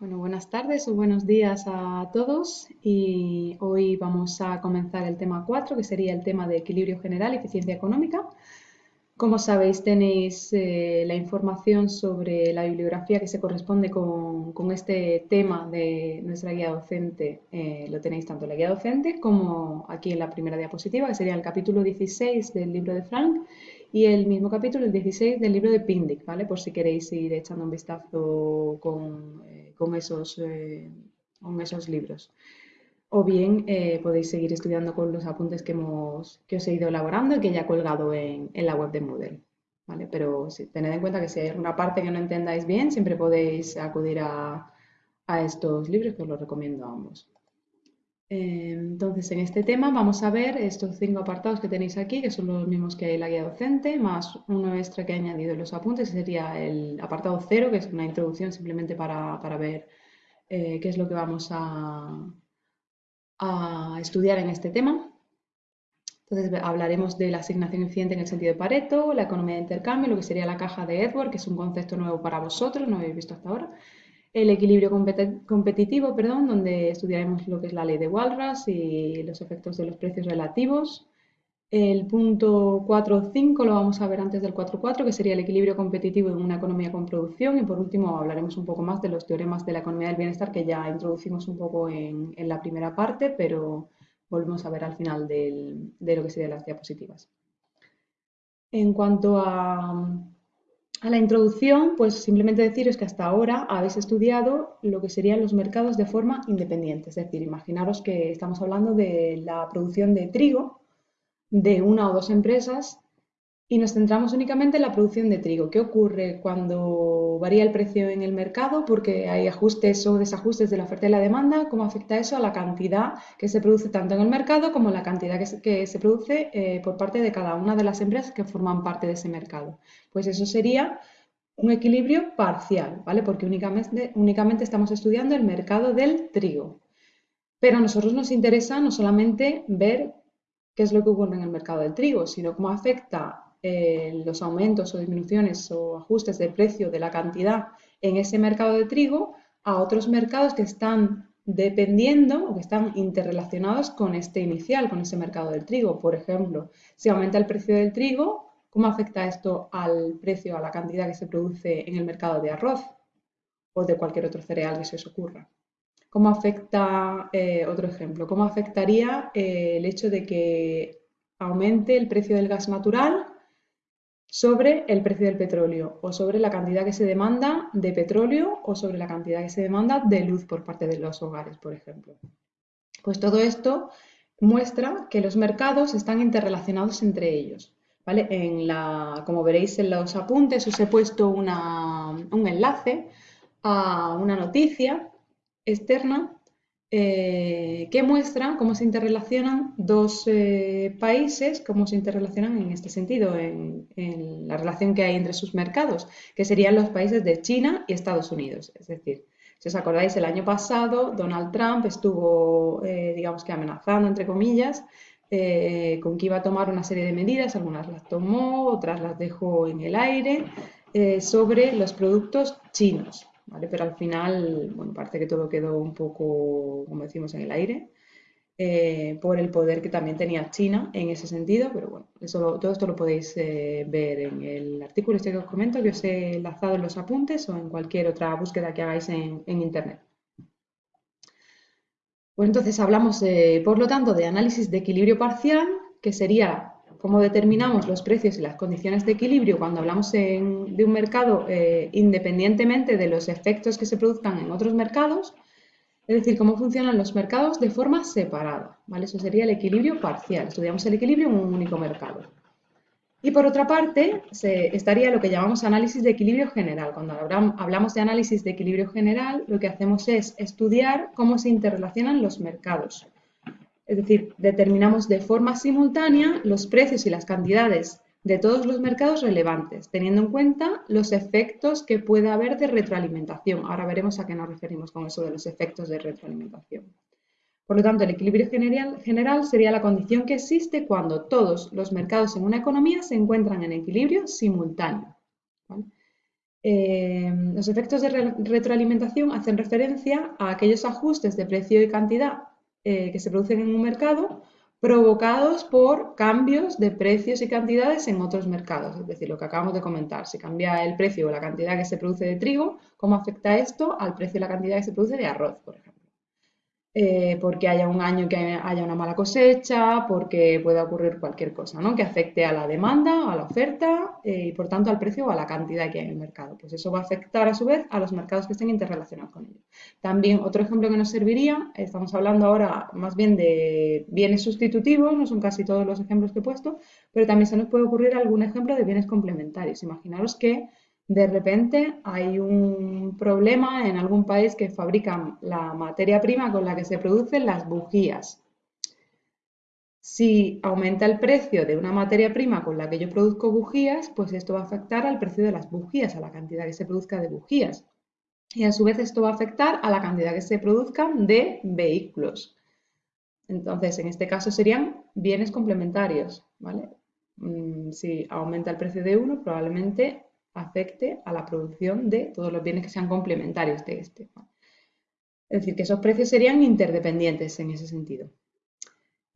Bueno, buenas tardes o buenos días a todos y hoy vamos a comenzar el tema 4, que sería el tema de equilibrio general y eficiencia económica. Como sabéis, tenéis eh, la información sobre la bibliografía que se corresponde con, este tema de nuestra guía docente. Eh, lo tenéis tanto en la guía docente como aquí en la primera diapositiva, que sería el capítulo 16 del libro de Frank y el mismo capítulo, el 16 del libro de Pindic, ¿vale? Por si queréis ir echando un vistazo con, eh, esos, con esos libros o bien eh, podéis seguir estudiando con los apuntes que, hemos, que os he ido elaborando y que ya he colgado en, la web de Moodle. ¿vale? Pero tened en cuenta que si hay alguna parte que no entendáis bien, siempre podéis acudir a, estos libros que os los recomiendo a ambos. Entonces, en este tema vamos a ver estos cinco apartados que tenéis aquí, que son los mismos que hay en la guía docente, más uno extra que he añadido en los apuntes, que sería el apartado cero, que es una introducción simplemente para, ver eh, qué es lo que vamos a, a estudiar en este tema. Entonces hablaremos de la asignación eficiente en el sentido de Pareto, la economía de intercambio, lo que sería la caja de Edward, que es un concepto nuevo para vosotros, no habéis visto hasta ahora. El equilibrio competitivo, perdón, donde estudiaremos lo que es la ley de Walras y los efectos de los precios relativos. El punto 4.5 lo vamos a ver antes del 4.4, que sería el equilibrio competitivo en una economía con producción. Y por último hablaremos un poco más de los teoremas de la economía del bienestar, que ya introducimos un poco en, la primera parte, pero volvemos a ver al final de lo que serían las diapositivas. En cuanto a, a la introducción, pues simplemente deciros que hasta ahora habéis estudiado lo que serían los mercados de forma independiente. Es decir, imaginaros que estamos hablando de la producción de trigo de una o dos empresas y nos centramos únicamente en la producción de trigo. ¿Qué ocurre cuando varía el precio en el mercado? Porque hay ajustes o desajustes de la oferta y la demanda. ¿Cómo afecta eso a la cantidad que se produce tanto en el mercado como la cantidad que se, produce eh, por parte de cada una de las empresas que forman parte de ese mercado? Pues eso sería un equilibrio parcial, ¿vale? Porque únicamente, únicamente estamos estudiando el mercado del trigo. Pero a nosotros nos interesa no solamente ver qué es lo que ocurre en el mercado del trigo, sino cómo afecta eh, los aumentos o disminuciones o ajustes de precio de la cantidad en ese mercado de trigo a otros mercados que están dependiendo o que están interrelacionados con este inicial, con ese mercado del trigo. Por ejemplo, si aumenta el precio del trigo, ¿cómo afecta esto al precio, a la cantidad que se produce en el mercado de arroz o de cualquier otro cereal que se os ocurra? ¿Cómo afecta, eh, otro ejemplo, cómo afectaría eh, el hecho de que aumente el precio del gas natural sobre el precio del petróleo o sobre la cantidad que se demanda de petróleo o sobre la cantidad que se demanda de luz por parte de los hogares, por ejemplo? Pues todo esto muestra que los mercados están interrelacionados entre ellos. ¿vale? En la, como veréis en los apuntes os he puesto un enlace a una noticia externa eh, que muestra cómo se interrelacionan dos eh, países, cómo se interrelacionan en este sentido, en, la relación que hay entre sus mercados, que serían los países de China y Estados Unidos. Es decir, si os acordáis, el año pasado Donald Trump estuvo, eh, digamos que amenazando, entre comillas, con que iba a tomar una serie de medidas, algunas las tomó, otras las dejó en el aire, sobre los productos chinos. Pero al final, bueno, parece que todo quedó un poco, como decimos, en el aire, eh, por el poder que también tenía China en ese sentido, pero bueno, eso todo esto lo podéis eh, ver en el artículo este que os comento, que os he enlazado en los apuntes o en cualquier otra búsqueda que hagáis en, Internet. Pues entonces hablamos, por lo tanto, de análisis de equilibrio parcial, que sería cómo determinamos los precios y las condiciones de equilibrio cuando hablamos de un mercado eh, independientemente de los efectos que se produzcan en otros mercados, es decir, cómo funcionan los mercados de forma separada. ¿vale? Eso sería el equilibrio parcial. Estudiamos el equilibrio en un único mercado. Y por otra parte, se, estaría lo que llamamos análisis de equilibrio general. Cuando hablamos de análisis de equilibrio general, lo que hacemos es estudiar cómo se interrelacionan los mercados es decir, determinamos de forma simultánea los precios y las cantidades de todos los mercados relevantes, teniendo en cuenta los efectos que puede haber de retroalimentación. Ahora veremos a qué nos referimos con eso de los efectos de retroalimentación. Por lo tanto, el equilibrio general, sería la condición que existe cuando todos los mercados en una economía se encuentran en equilibrio simultáneo. Eh, los efectos de retroalimentación hacen referencia a aquellos ajustes de precio y cantidad eh, que se producen en un mercado provocados por cambios de precios y cantidades en otros mercados. Es decir, lo que acabamos de comentar, si cambia el precio o la cantidad que se produce de trigo, ¿cómo afecta esto al precio y la cantidad que se produce de arroz, por ejemplo? Eh, porque haya un año que haya una mala cosecha, porque pueda ocurrir cualquier cosa, ¿no? Que afecte a la demanda, a la oferta eh, y por tanto al precio o a la cantidad que hay en el mercado. Pues eso va a afectar a su vez a los mercados que estén interrelacionados con ellos. También otro ejemplo que nos serviría, estamos hablando ahora más bien de bienes sustitutivos, no son casi todos los ejemplos que he puesto, pero también se nos puede ocurrir algún ejemplo de bienes complementarios. Imaginaros que de repente hay un problema en algún país que fabrican la materia prima con la que se producen las bujías. Si aumenta el precio de una materia prima con la que yo produzco bujías, pues esto va a afectar al precio de las bujías, a la cantidad que se produzca de bujías. Y a su vez esto va a afectar a la cantidad que se produzcan de vehículos. Entonces, en este caso serían bienes complementarios, ¿vale? Mm, si aumenta el precio de uno, probablemente afecte a la producción de todos los bienes que sean complementarios de este. Es decir, que esos precios serían interdependientes en ese sentido.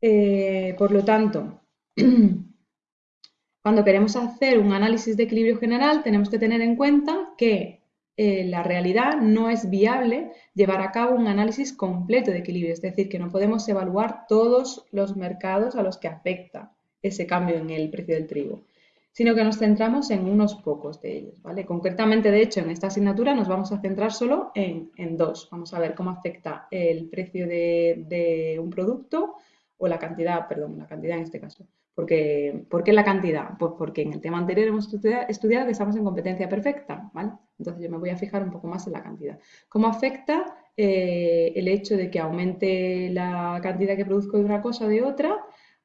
Eh, por lo tanto, cuando queremos hacer un análisis de equilibrio general, tenemos que tener en cuenta que en la realidad no es viable llevar a cabo un análisis completo de equilibrio, es decir, que no podemos evaluar todos los mercados a los que afecta ese cambio en el precio del trigo sino que nos centramos en unos pocos de ellos, ¿vale? Concretamente, de hecho, en esta asignatura nos vamos a centrar solo en, dos. Vamos a ver cómo afecta el precio de, un producto o la cantidad, perdón, la cantidad en este caso. Porque, ¿Por qué la cantidad? Pues porque en el tema anterior hemos estudiado que estamos en competencia perfecta, ¿vale? Entonces yo me voy a fijar un poco más en la cantidad. ¿Cómo afecta eh, el hecho de que aumente la cantidad que produzco de una cosa o de otra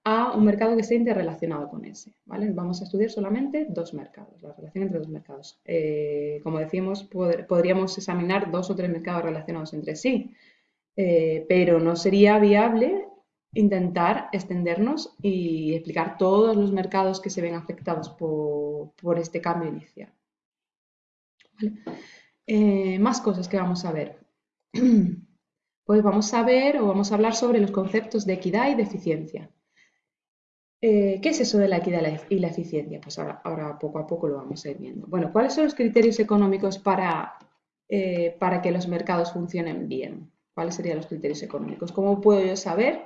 a un mercado que esté interrelacionado con ese. ¿vale? Vamos a estudiar solamente dos mercados, la relación entre dos mercados. Eh, como decíamos, podríamos examinar dos o tres mercados relacionados entre sí, eh, pero no sería viable intentar extendernos y explicar todos los mercados que se ven afectados por, este cambio inicial. Eh, más cosas que vamos a ver. Pues vamos a ver o vamos a hablar sobre los conceptos de equidad y de eficiencia. Eh, ¿Qué es eso de la equidad y la eficiencia? Pues ahora, poco a poco lo vamos a ir viendo. Bueno, ¿cuáles son los criterios económicos para, eh, para que los mercados funcionen bien? ¿Cuáles serían los criterios económicos? ¿Cómo puedo yo saber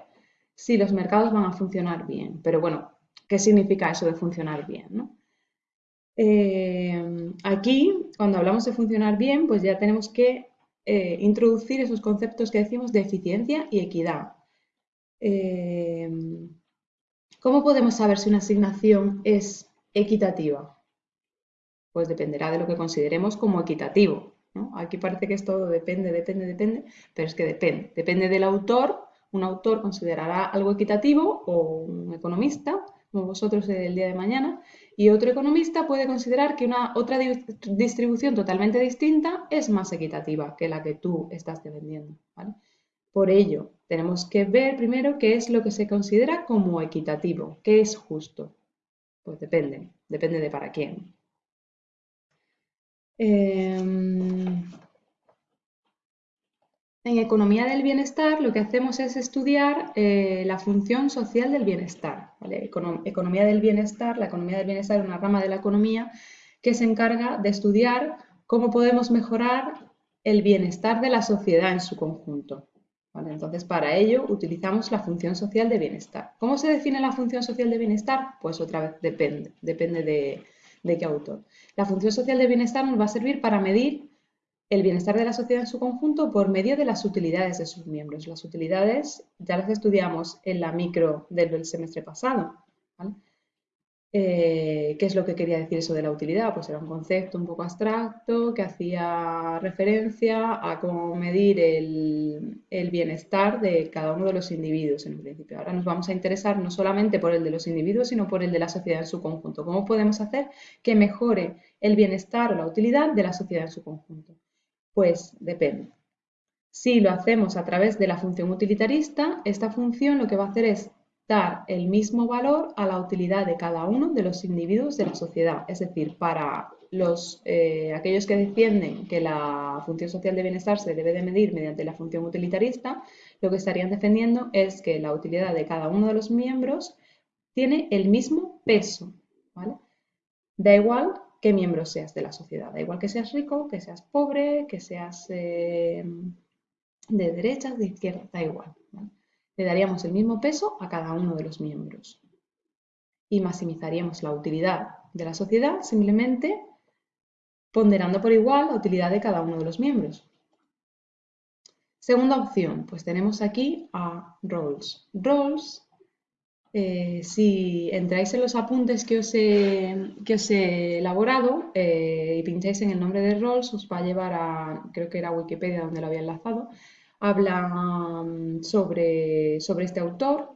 si los mercados van a funcionar bien? Pero bueno, ¿qué significa eso de funcionar bien? Eh, aquí, cuando hablamos de funcionar bien, pues ya tenemos que introducir esos conceptos que decimos de eficiencia y equidad. ¿Cómo podemos saber si una asignación es equitativa? Pues dependerá de lo que consideremos como equitativo. Aquí parece que es todo depende, depende, depende, pero es que depende. Depende del autor. Un autor considerará algo equitativo o un economista, como vosotros el día de mañana, y otro economista puede considerar que una otra distribución totalmente distinta es más equitativa que la que tú estás defendiendo. Por ello, tenemos que ver primero qué es lo que se considera como equitativo, qué es justo. Pues depende, depende de para quién. Em, en economía del bienestar lo que hacemos es estudiar eh, la función social del bienestar. economía del bienestar, la economía del bienestar es una rama de la economía que se encarga de estudiar cómo podemos mejorar el bienestar de la sociedad en su conjunto. Entonces, para ello utilizamos la función social de bienestar. ¿Cómo se define la función social de bienestar? Pues otra vez depende, depende de, de qué autor. La función social de bienestar nos va a servir para medir el bienestar de la sociedad en su conjunto por medio de las utilidades de sus miembros. Las utilidades ya las estudiamos en la micro del semestre pasado. ¿vale? Eh, ¿Qué es lo que quería decir eso de la utilidad? Pues era un concepto un poco abstracto que hacía referencia a cómo medir el, bienestar de cada uno de los individuos en principio. Ahora nos vamos a interesar no solamente por el de los individuos, sino por el de la sociedad en su conjunto. ¿Cómo podemos hacer que mejore el bienestar o la utilidad de la sociedad en su conjunto? Pues depende. Si lo hacemos a través de la función utilitarista, esta función lo que va a hacer es dar el mismo valor a la utilidad de cada uno de los individuos de la sociedad. Es decir, para los, eh, aquellos que defienden que la función social de bienestar se debe de medir mediante la función utilitarista, lo que estarían defendiendo es que la utilidad de cada uno de los miembros tiene el mismo peso, ¿vale? Da igual qué miembro seas de la sociedad, da igual que seas rico, que seas pobre, que seas eh, de derechas, de izquierda, da igual. Le daríamos el mismo peso a cada uno de los miembros y maximizaríamos la utilidad de la sociedad simplemente ponderando por igual la utilidad de cada uno de los miembros. Segunda opción, pues tenemos aquí a Rawls. Rawls, eh, si entráis en los apuntes que os he, que os he elaborado eh, y pincháis en el nombre de Rawls, os va a llevar a, creo que era Wikipedia donde lo había enlazado, habla mm, sobre, sobre este autor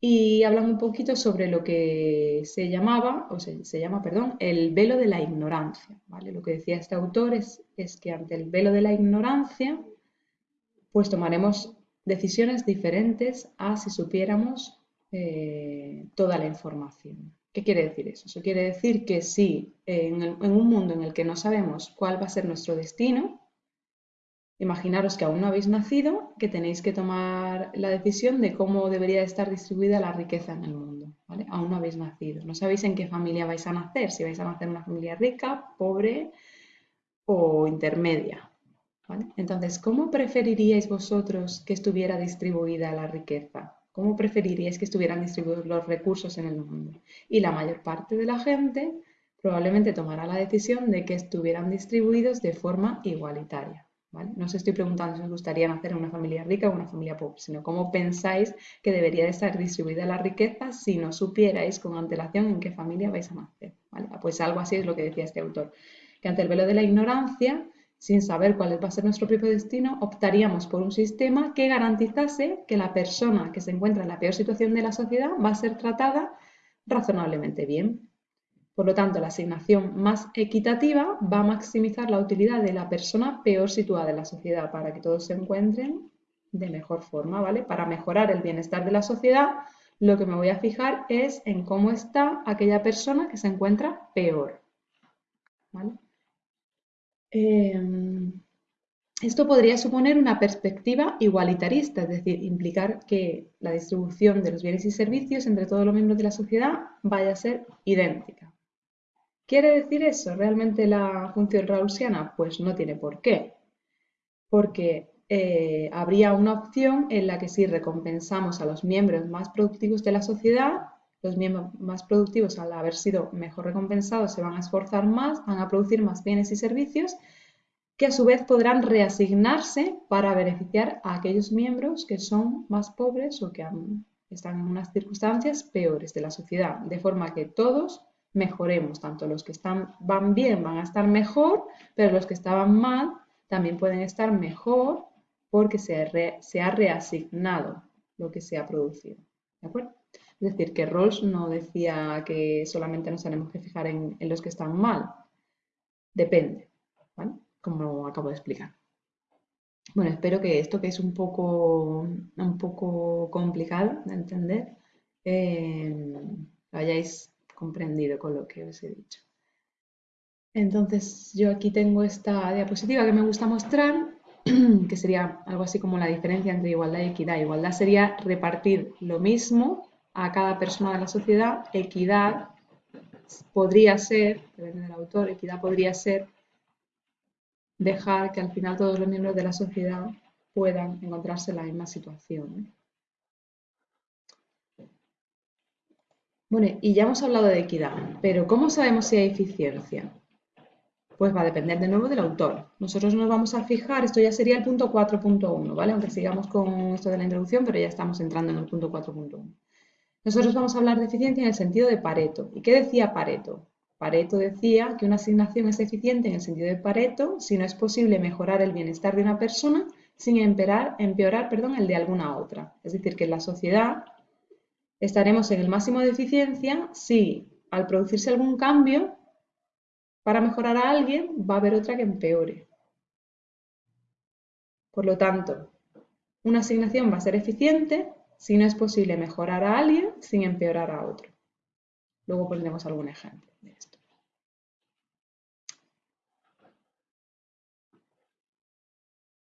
y hablan un poquito sobre lo que se llamaba, o se, llama, perdón, el velo de la ignorancia. ¿vale? Lo que decía este autor es, es, que ante el velo de la ignorancia, pues tomaremos decisiones diferentes a si supiéramos eh, toda la información. ¿Qué quiere decir eso? Eso quiere decir que si en, en un mundo en el que no sabemos cuál va a ser nuestro destino, Imaginaros que aún no habéis nacido, que tenéis que tomar la decisión de cómo debería estar distribuida la riqueza en el mundo. Aún no habéis nacido. No sabéis en qué familia vais a nacer, si vais a nacer en una familia rica, pobre o intermedia. Entonces, ¿cómo preferiríais vosotros que estuviera distribuida la riqueza? ¿Cómo preferiríais que estuvieran distribuidos los recursos en el mundo? Y la mayor parte de la gente probablemente tomará la decisión de que estuvieran distribuidos de forma igualitaria. No os estoy preguntando si os gustaría nacer en una familia rica o una familia pobre, sino cómo pensáis que debería de estar distribuida la riqueza si no supierais con antelación en qué familia vais a nacer. Pues algo así es lo que decía este autor, que ante el velo de la ignorancia, sin saber cuál va a ser nuestro propio destino, optaríamos por un sistema que garantizase que la persona que se encuentra en la peor situación de la sociedad va a ser tratada razonablemente bien. Por lo tanto, la asignación más equitativa va a maximizar la utilidad de la persona peor situada en la sociedad para que todos se encuentren de mejor forma, ¿vale? Para mejorar el bienestar de la sociedad, lo que me voy a fijar es en cómo está aquella persona que se encuentra peor, em, esto podría suponer una perspectiva igualitarista, es decir, implicar que la distribución de los bienes y servicios entre todos los miembros de la sociedad vaya a ser idéntica. ¿Quiere decir eso realmente la función rawlsiana? Pues no tiene por qué, porque eh, habría una opción en la que si recompensamos a los miembros más productivos de la sociedad, los miembros más productivos al haber sido mejor recompensados se van a esforzar más, van a producir más bienes y servicios que a su vez podrán reasignarse para beneficiar a aquellos miembros que son más pobres o que están en unas circunstancias peores de la sociedad, de forma que todos mejoremos. Tanto los que están, van bien van a estar mejor, pero los que estaban mal también pueden estar mejor porque se, se ha reasignado lo que se ha producido. ¿De acuerdo? Es decir, que Rawls no decía que solamente nos tenemos que fijar en, los que están mal. Depende, ¿vale? Como acabo de explicar. Bueno, espero que esto que es un poco, un poco complicado de entender, eh, lo hayáis comprendido con lo que os he dicho. Entonces yo aquí tengo esta diapositiva que me gusta mostrar, que sería algo así como la diferencia entre igualdad y equidad. Igualdad sería repartir lo mismo a cada persona de la sociedad. Equidad podría ser, depende del autor, equidad podría ser dejar que al final todos los miembros de la sociedad puedan encontrarse en la misma situación. Bueno, y ya hemos hablado de equidad, pero ¿cómo sabemos si hay eficiencia? Pues va a depender de nuevo del autor. Nosotros nos vamos a fijar, esto ya sería el punto 4.1, ¿vale? Aunque sigamos con esto de la introducción, pero ya estamos entrando en el punto 4.1. Nosotros vamos a hablar de eficiencia en el sentido de Pareto. ¿Y qué decía Pareto? Pareto decía que una asignación es eficiente en el sentido de Pareto si no es posible mejorar el bienestar de una persona sin empeorar, empeorar perdón, el de alguna otra. Es decir, que en la sociedad estaremos en el máximo de eficiencia si al producirse algún cambio para mejorar a alguien va a haber otra que empeore. Por lo tanto, una asignación va a ser eficiente si no es posible mejorar a alguien sin empeorar a otro. Luego pondremos algún ejemplo.